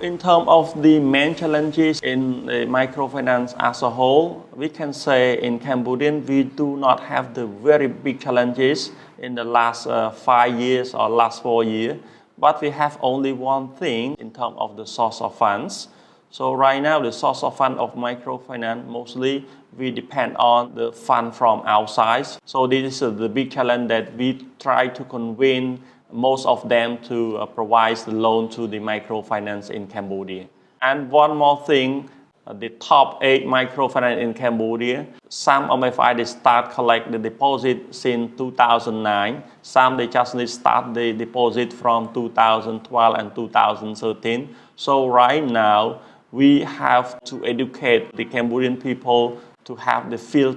In terms of the main challenges in the microfinance as a whole, we can say in Cambodia we do not have the very big challenges in the last uh, five years or last four years, but we have only one thing in terms of the source of funds. So right now the source of fund of microfinance mostly we depend on the fund from outside. So this is the big challenge that we try to convince most of them to uh, provide the loan to the microfinance in Cambodia. And one more thing, uh, the top eight microfinance in Cambodia, some MFI they start collect the deposit since 2009. Some they just start the deposit from 2012 and 2013. So right now, we have to educate the Cambodian people to have the feel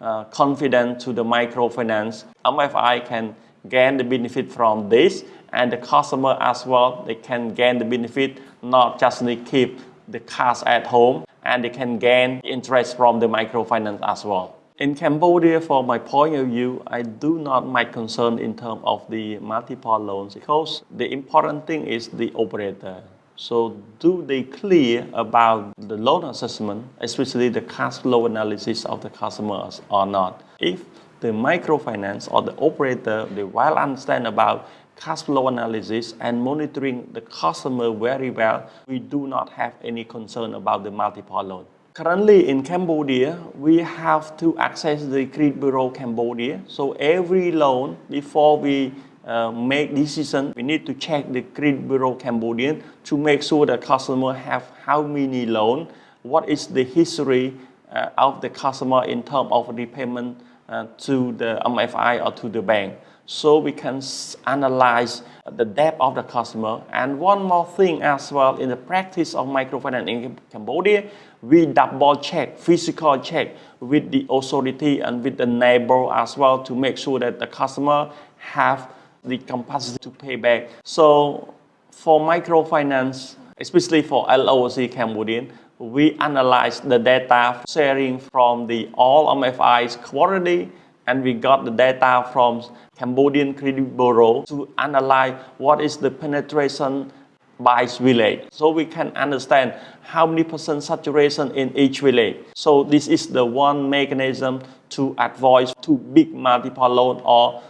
uh, confident to the microfinance. MFI can gain the benefit from this and the customer as well they can gain the benefit not just keep the cash at home and they can gain interest from the microfinance as well. In Cambodia, from my point of view, I do not much concern in terms of the multiple loans because the important thing is the operator. So do they clear about the loan assessment, especially the cash flow analysis of the customers or not? If the microfinance or the operator, they well understand about cash flow analysis and monitoring the customer very well, we do not have any concern about the multiple loan. Currently in Cambodia, we have to access the Credit Bureau Cambodia. So every loan, before we uh, make decision, we need to check the Credit Bureau Cambodian to make sure the customer have how many loan, what is the history uh, of the customer in terms of repayment uh, to the MFI or to the bank. So we can analyze the debt of the customer. And one more thing as well, in the practice of microfinance in Cambodia, we double check, physical check with the authority and with the neighbor as well to make sure that the customer have the capacity to pay back. So for microfinance, especially for LOLC Cambodian, we analyzed the data sharing from the all MFI's quarterly and we got the data from Cambodian Credit Bureau to analyze what is the penetration by village. So we can understand how many percent saturation in each village. So this is the one mechanism to avoid too big multiple loan or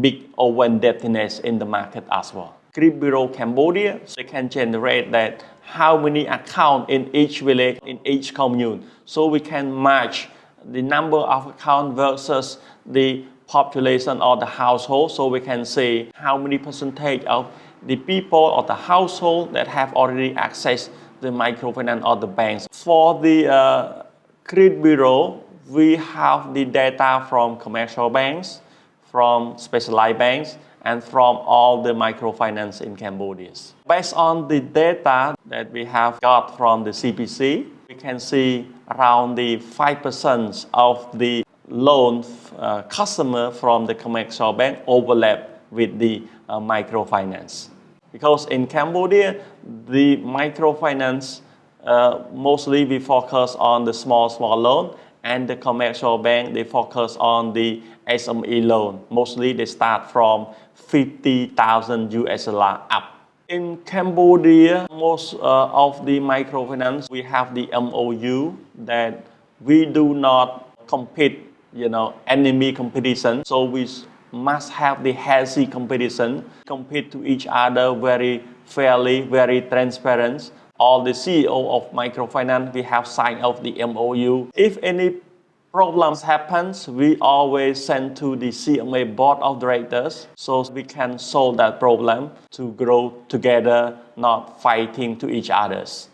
big over indebtedness in the market as well. Credit Bureau Cambodia, So they can generate that how many accounts in each village, in each commune. So we can match the number of accounts versus the population or the household. So we can see how many percentage of the people or the household that have already accessed the microfinance or the banks. For the uh, Credit Bureau, we have the data from commercial banks, from specialized banks, and from all the microfinance in Cambodia. Based on the data that we have got from the CBC, we can see around the 5% of the loan uh, customer from the commercial bank overlap with the uh, microfinance. Because in Cambodia, the microfinance, uh, mostly we focus on the small, small loan and the commercial bank, they focus on the SME loan. Mostly they start from 50,000 US dollar up. In Cambodia, most uh, of the microfinance, we have the MOU that we do not compete, you know, enemy competition. So we must have the healthy competition, compete to each other very fairly, very transparent. All the CEO of microfinance, we have signed off the MOU. If any problems happens, we always send to the CMA board of directors so we can solve that problem to grow together, not fighting to each others.